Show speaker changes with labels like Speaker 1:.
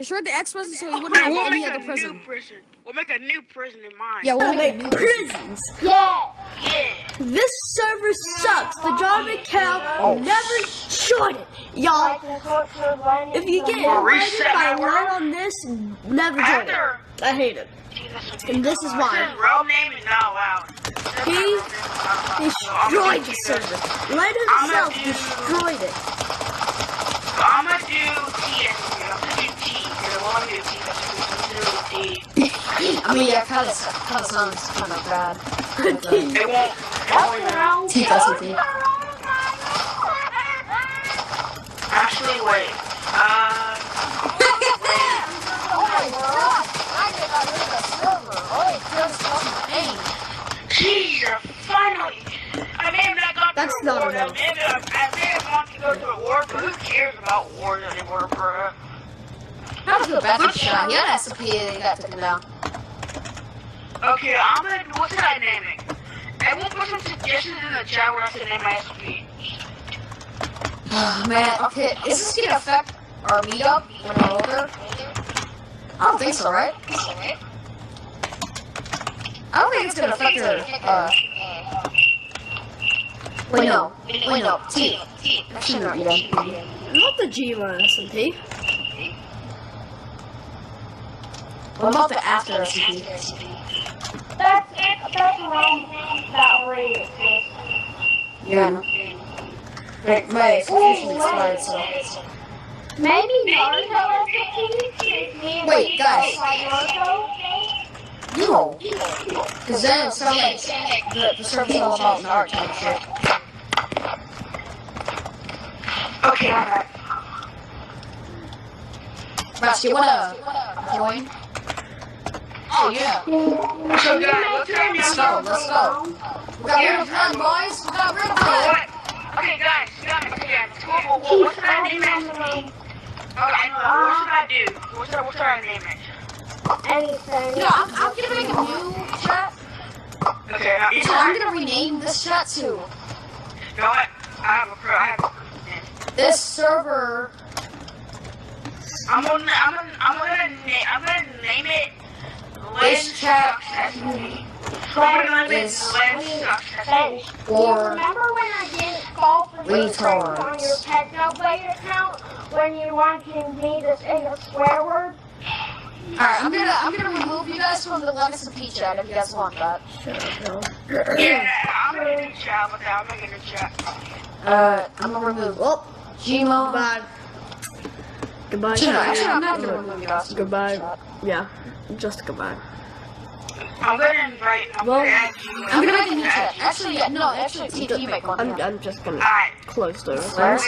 Speaker 1: Destroy the X prison so he wouldn't have
Speaker 2: We'll
Speaker 1: any
Speaker 2: make
Speaker 1: other
Speaker 2: a
Speaker 1: prison.
Speaker 2: new prison. We'll make a new prison in mine.
Speaker 1: Yeah, we'll make
Speaker 3: make
Speaker 1: new prison.
Speaker 3: prisons.
Speaker 4: Yeah.
Speaker 2: Yeah.
Speaker 3: This server sucks. The Java account oh, never join it. Y'all, if you get invited
Speaker 2: Reset
Speaker 3: by
Speaker 2: my world.
Speaker 3: line on this, never join it. I hate it. And this is why.
Speaker 2: His real name is not allowed.
Speaker 3: He destroyed the server. Light himself destroyed it.
Speaker 2: I'm gonna do TSP. I'm gonna do T. Because I want to do T. That's what I'm gonna do T.
Speaker 1: I mean, yeah, kind of, kind of sounds kind of bad.
Speaker 2: It won't. It won't.
Speaker 1: T doesn't T.
Speaker 2: Actually, wait. Uh. Jesus, finally! I may have not gone
Speaker 3: That's
Speaker 2: through a
Speaker 3: not
Speaker 2: war.
Speaker 3: enough.
Speaker 2: I may have, I may have gone to go through a war, but who cares about wars anymore, bro?
Speaker 1: Not a bad shot. He had an SMP and he got taken down.
Speaker 2: Okay, I'm gonna. What should I name it? Everyone put some suggestions in the chat where I should name my SP.
Speaker 1: Oh, man, okay. Is this gonna affect our meetup when we're older? I don't think so, right? I don't think it's gonna affect our, uh... Wait, no. Wait, no. T. Actually, not yet.
Speaker 3: Not the Gma SMP.
Speaker 1: What about the after SMP? Yeah, I know. My, my subscription expired, so...
Speaker 4: Maybe Naruto SMP. Me and
Speaker 1: Wait, guys. No. Because then it's not like the, the server's all about Naruto and shit.
Speaker 2: Okay, alright.
Speaker 1: Russ, you wanna join? Oh, yeah.
Speaker 2: So, guys, let's name
Speaker 1: Let's go, let's go. We got rid of one, boys. We got rid of
Speaker 2: Oh,
Speaker 1: one.
Speaker 2: what? Okay, guys, guys, yeah, cool. What, what should I name it? Okay, oh, I know. What should I do? What should, what should I name it?
Speaker 4: Anything.
Speaker 1: You know, I'm, I'm gonna make a new chat.
Speaker 2: Okay, I,
Speaker 1: So I'm gonna rename this chat to
Speaker 2: You know what? I have a pro. I have a
Speaker 1: this server.
Speaker 2: I'm gonna, I'm gonna, I'm gonna, na- I'm gonna name it Lynn
Speaker 1: This chat
Speaker 2: Successfully. I'm gonna name it
Speaker 1: is
Speaker 2: Lynn Successfully.
Speaker 4: Do you
Speaker 1: or
Speaker 4: remember when I didn't fall for these things on
Speaker 1: retards.
Speaker 4: your Technoblade account when you wanted me to say a swear word?
Speaker 1: Alright, I'm gonna I'm gonna remove you guys from the Legacy P chat if you guys want that.
Speaker 2: Yeah, I'm gonna do chat with that. I'm gonna do chat.
Speaker 1: Uh, I'm gonna remove
Speaker 3: Well,
Speaker 1: Gmo.
Speaker 3: goodbye. Goodbye.
Speaker 1: Actually, no, actually, I'm not gonna remove you.
Speaker 3: Goodbye. Yeah, just goodbye.
Speaker 2: I'm gonna invite. I'm
Speaker 3: Well,
Speaker 2: gonna add you.
Speaker 1: I'm gonna make a new chat. Actually, yeah, no, actually, TT make one.
Speaker 3: I'm. I'm just gonna
Speaker 2: Alright.
Speaker 3: close those.
Speaker 1: Where's